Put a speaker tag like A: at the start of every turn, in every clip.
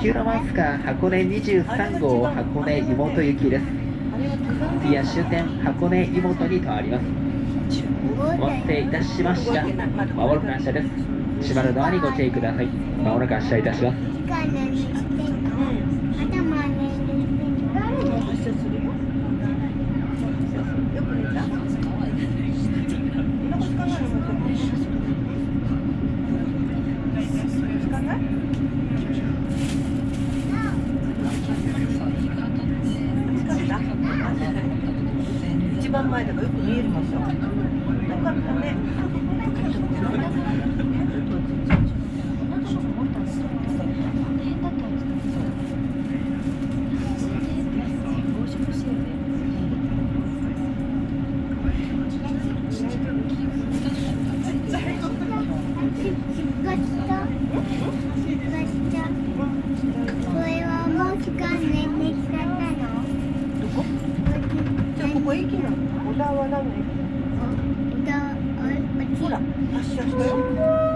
A: 特急ロマンスカー箱根23号箱根湯本行きです。次は終点箱根湯本に停まります。お待たせいたしました。まもなく発車です。閉まるドアにご注意ください。まもなく発車いたします
B: 発車するよよく寝たそんなこと考えるのも聞かない疲れた一番前だからよく見える場所よかったね。どこじゃあここ駅なの小田は何の駅ほら発車したよ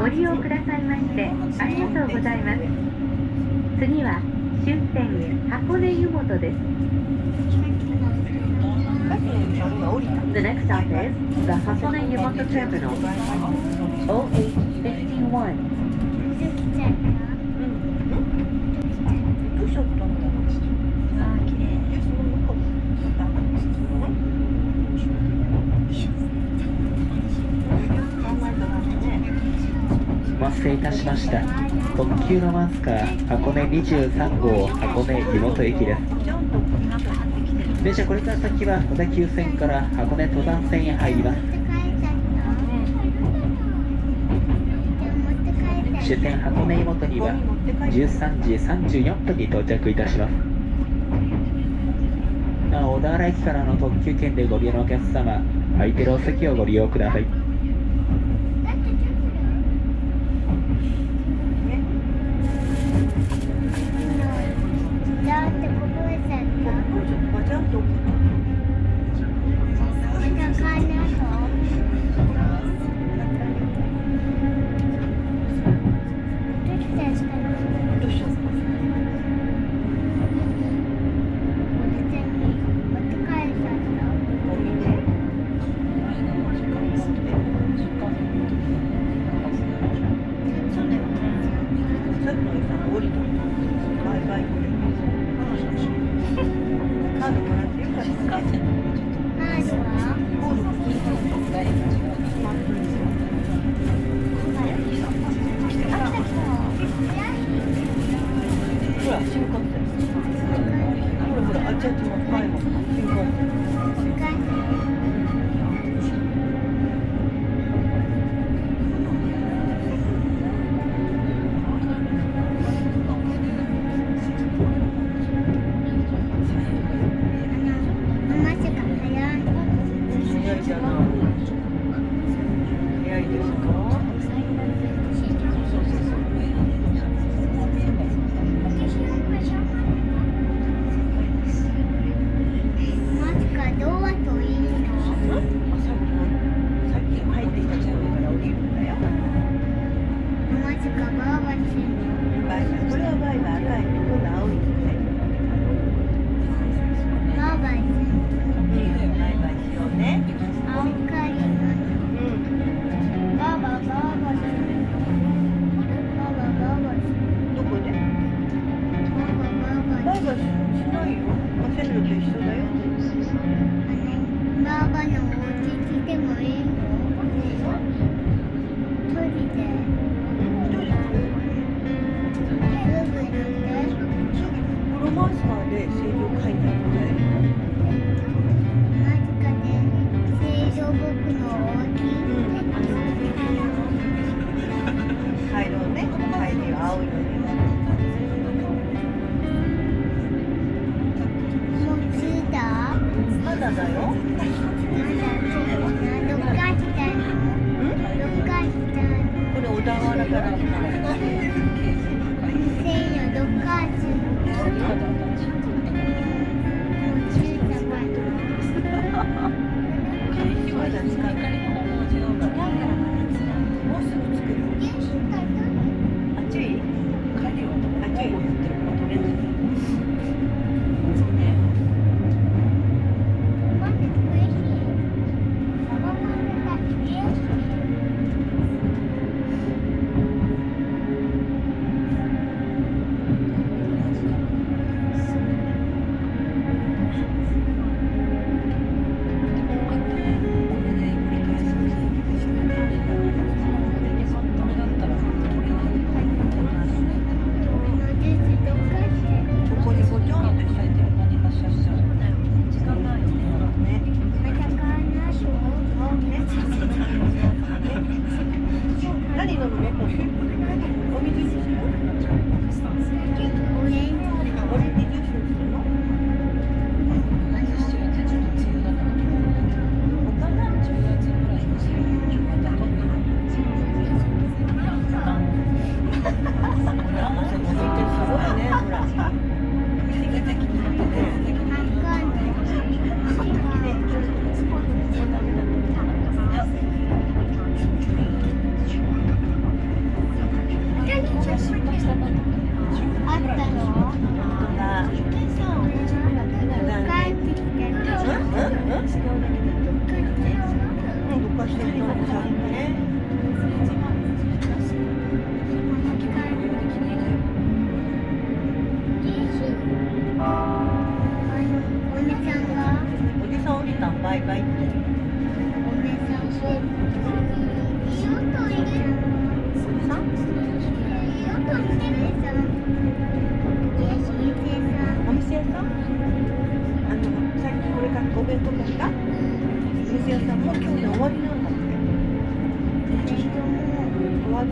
B: ご
C: 利用くださいましてありがとうございます。次は終点箱根湯本です
B: さっきの車両が降りた
C: The next stop is the Hakone Yumoto Terminal OH51
B: どうしよったんだ
A: お待たせいたしました特急ロマンスカー箱根23号箱根湯本駅です電車これから先は小田急線から箱根登山線へ入ります。終点箱根湯本には13時34分に到着いたします。なお小田原駅からの特急券でご利用のお客様空いてるお席をご利用ください。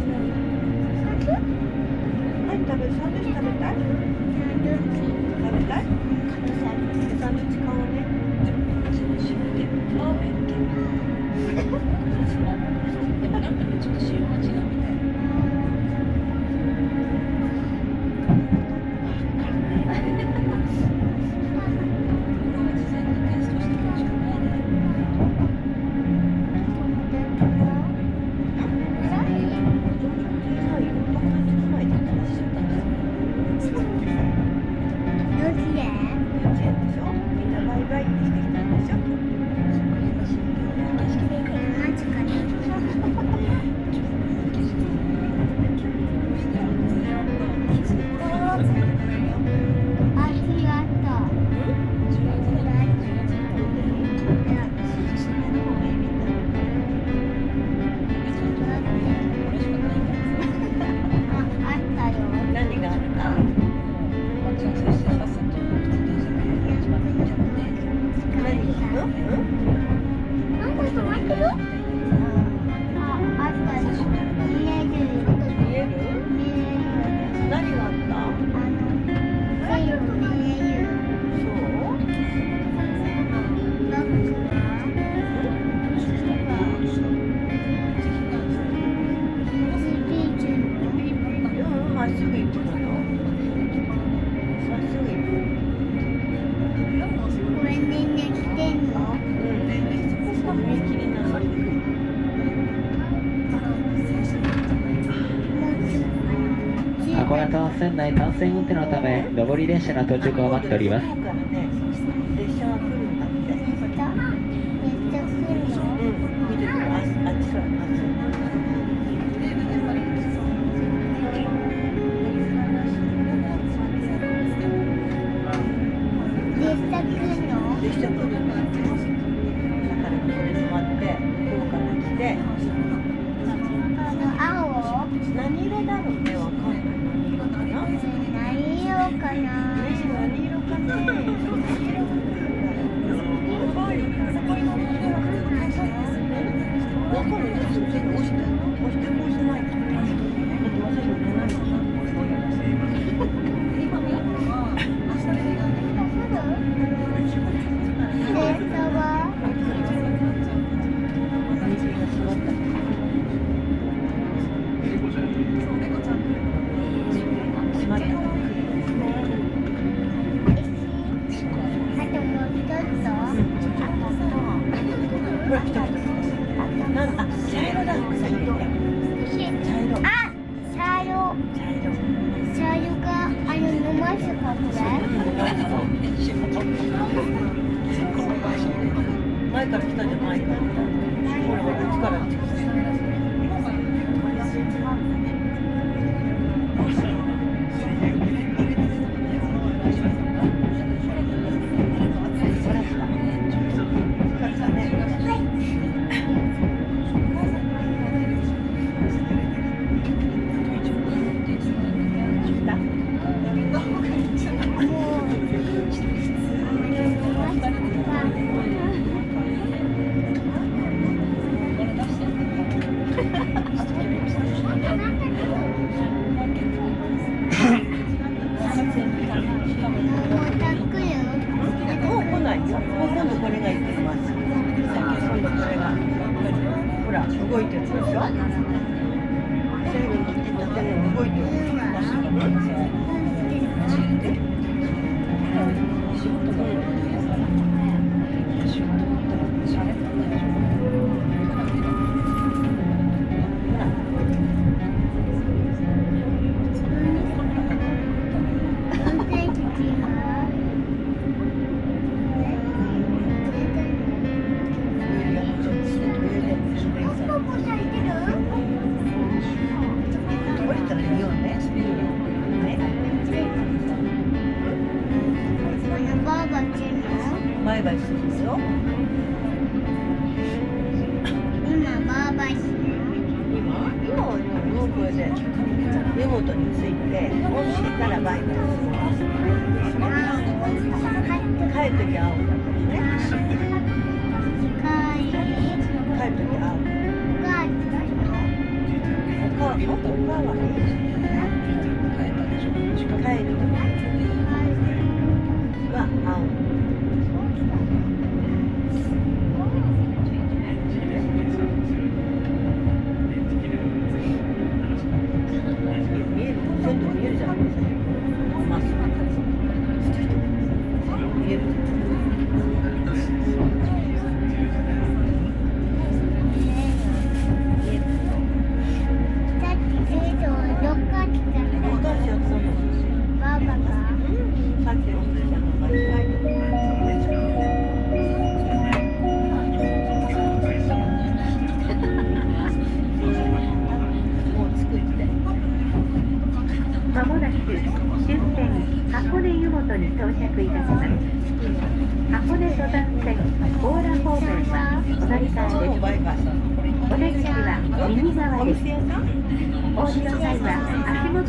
B: 終
A: 線内単線運転のため上り列車の到着を待っております。
B: 列車来る
D: の列車来るの？
B: から。这车十万
D: あ
B: と今
D: は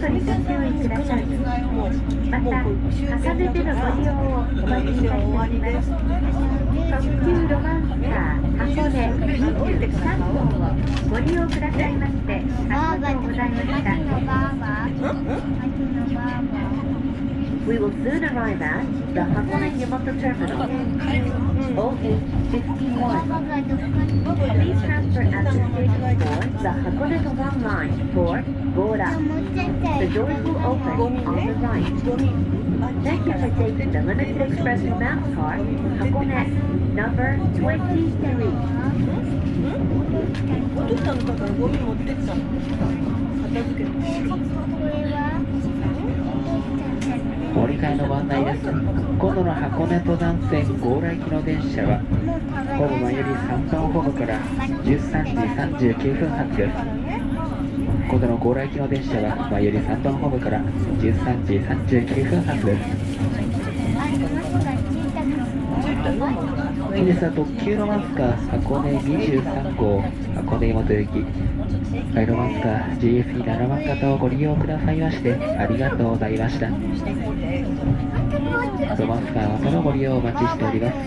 B: り
C: ご注意くださいまた重ねてのご利用をお待ちしております特急ロマンスカー箱根23号をご利用くださいましてありがとうございました We will soon arrive at the Hakone Yamato Terminal, OH-51. Please transfer at the station for the Hakone Kawan line for Gora. The doors will open on the right. Thank you for taking the Limited Express Map card, Hakone number 23.
B: お父さんだからゴミ持ってったの片付けて。
A: 折り換えのご案内です。今度の箱根登山線強来行きの電車はホーム前より3番ホームから13時39分発。です今度の強来行きの電車は前より3番ホームから13時39分発です。本日は特急ロマスカー箱根23号箱根元行きはいロマンスカー GSE7 番型をご利用くださいましてありがとうございました。ロマンスカーまたのご利用をお待ちしております。そ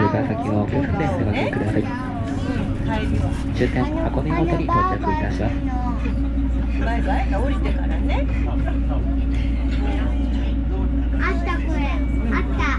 A: れから先もお気をつけておかけください。終点箱根元に到着いたします。
B: バイバイ。降りてからね。
D: あったこれ。あった